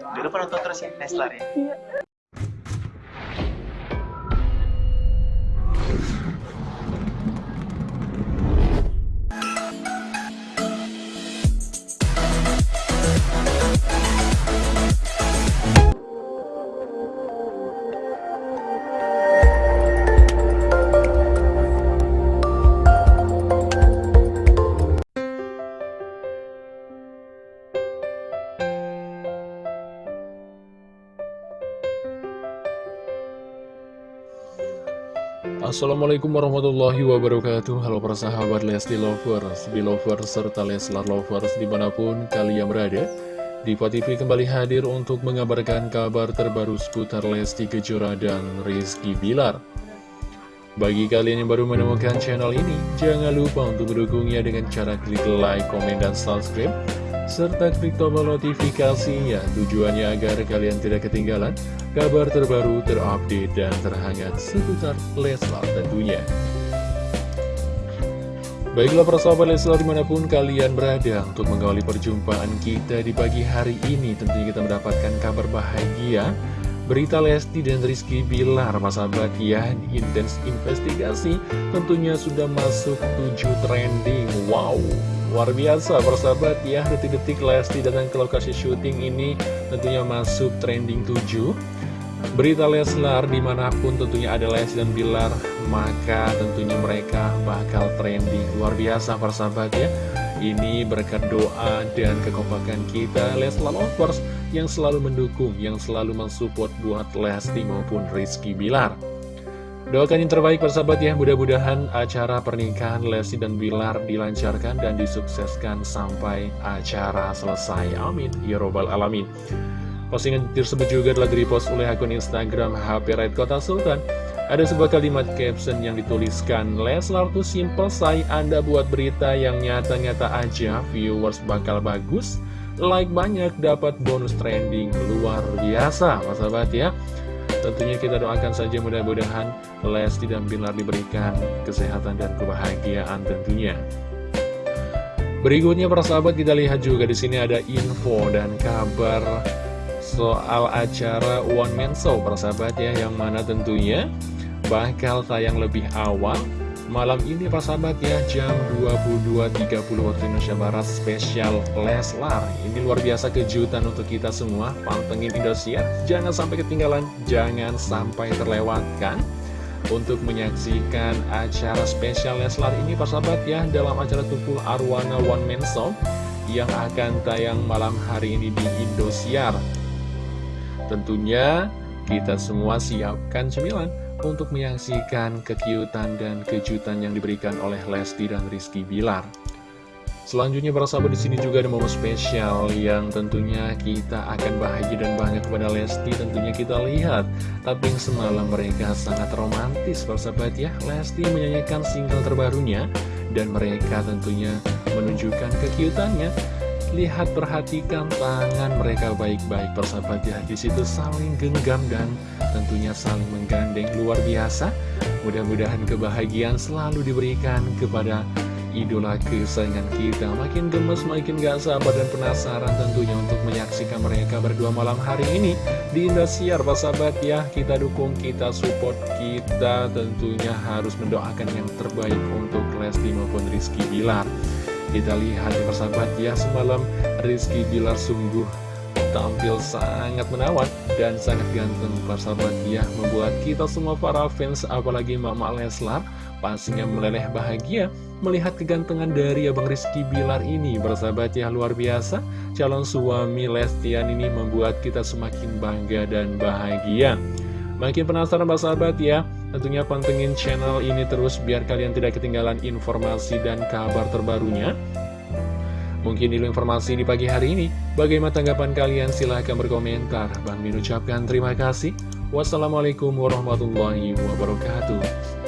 Jangan lupa nonton terus ya Leslar ya. Iya. Assalamualaikum warahmatullahi wabarakatuh. Halo para sahabat Lesti Lovers, Belovers, serta Leslar Lovers di mana pun kalian berada. Diva TV kembali hadir untuk mengabarkan kabar terbaru seputar Lesti Kejora dan Rizky Bilar. Bagi kalian yang baru menemukan channel ini, jangan lupa untuk mendukungnya dengan cara klik like, komen, dan subscribe serta klik tombol notifikasinya tujuannya agar kalian tidak ketinggalan kabar terbaru terupdate dan terhangat seputar Leslar tentunya. Baiklah persahabat Leslar di mana pun kalian berada untuk mengawali perjumpaan kita di pagi hari ini tentunya kita mendapatkan kabar bahagia Berita Lesti dan Rizky Bilar, sahabat ya, intens investigasi tentunya sudah masuk 7 trending. Wow, Luar biasa persahabat ya detik-detik Lesti datang ke lokasi syuting ini tentunya masuk trending 7 Berita Leslar di mana pun tentunya ada Lesti dan Bilar Maka tentunya mereka bakal trending. Luar biasa persahabat ya. Ini berkat doa dan kekompakan kita Leslar Lovers Yang selalu mendukung, yang selalu mensupport buat Lesti maupun Rizky Bilar Doakan yang terbaik persahabat ya, mudah-mudahan acara pernikahan Lesti dan Bilar dilancarkan dan disukseskan sampai acara selesai. Amin. Ya Robbal Alamin. Postingan tersebut juga telah direpost oleh akun Instagram HP Red Kota Sultan. Ada sebuah kalimat caption yang dituliskan, Leslar tuh simple say, Anda buat berita yang nyata-nyata aja, viewers bakal bagus, like banyak, dapat bonus trending, luar biasa, sahabat ya. Tentunya kita doakan saja mudah-mudahan Lesti dan Bilar diberikan kesehatan dan kebahagiaan tentunya. Berikutnya para sahabat kita lihat juga di sini ada info dan kabar soal acara One Man Show para sahabat ya yang mana tentunya bakal tayang lebih awal Malam ini Pak sahabat ya. Jam 22.30 waktu Indonesia Barat spesial Leslar Ini luar biasa kejutan untuk kita semua. Pantengin Indosiar. Jangan sampai ketinggalan Jangan sampai terlewatkan Untuk menyaksikan acara spesial Leslar ini Pak sahabat ya Dalam acara Tumpul Arwana One Man Show Yang akan tayang malam hari ini di Indosiar. Tentunya kita semua siapkan cemilan untuk menyaksikan kekiutan dan kejutan yang diberikan oleh Lesti dan Rizky Bilar. Selanjutnya para sahabat di sini juga ada momen spesial yang tentunya kita akan bahagia dan bangga kepada Lesti. Tentunya kita lihat Tapi yang semalam mereka sangat romantis para sahabat ya. Lesti menyanyikan single terbarunya dan mereka tentunya menunjukkan kekiutannya Lihat perhatikan tangan mereka baik-baik persahabat ya di situ saling genggam dan tentunya saling menggandeng luar biasa. Mudah-mudahan kebahagiaan selalu diberikan kepada idola kesayangan kita. Makin gemes, makin gak sabar dan penasaran tentunya untuk menyaksikan mereka berdua malam hari ini di Indosiar persahabat ya. Kita dukung, kita support, kita tentunya harus mendoakan yang terbaik untuk Lesti maupun Rizky Bilar. Kita lihat ya persahabat ya semalam Rizky Bilar sungguh tampil sangat menawan dan sangat ganteng persahabat ya Membuat kita semua para fans apalagi Mama Leslar pastinya meleleh bahagia Melihat kegantengan dari Abang Rizky Bilar ini. Persahabat ya luar biasa. Calon suami Lestian ini membuat kita semakin bangga dan bahagia. Makin penasaran sahabat ya Tentunya pantengin channel ini terus biar kalian tidak ketinggalan informasi dan kabar terbarunya. Mungkin dulu informasi di pagi hari ini. Bagaimana tanggapan kalian? Silahkan berkomentar. Bang Min ucapkan terima kasih. Wassalamualaikum warahmatullahi wabarakatuh.